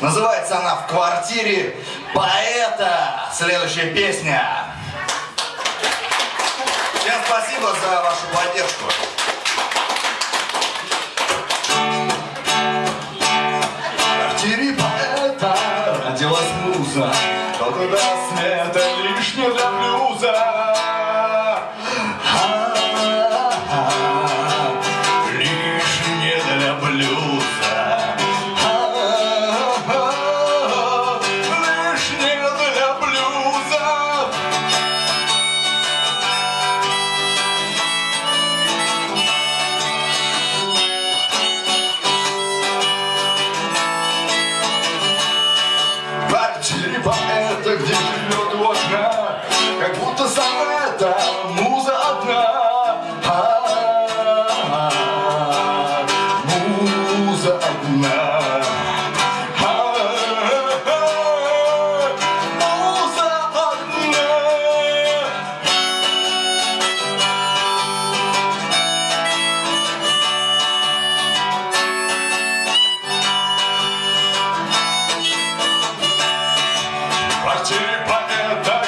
Называется она «В квартире поэта». Следующая песня. Всем спасибо за вашу поддержку. Квартире поэта родилась муза, Кто-то даст мне это лишнее для блюза.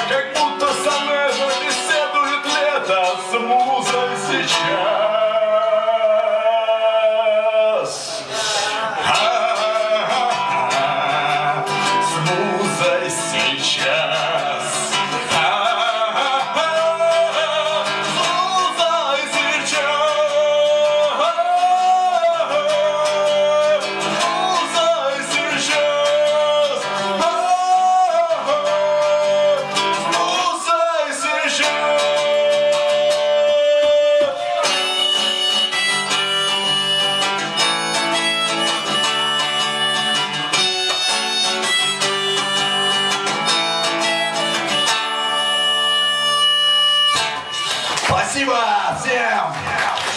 Как будто сонета беседует лето. С музой сейчас. Спасибо всем!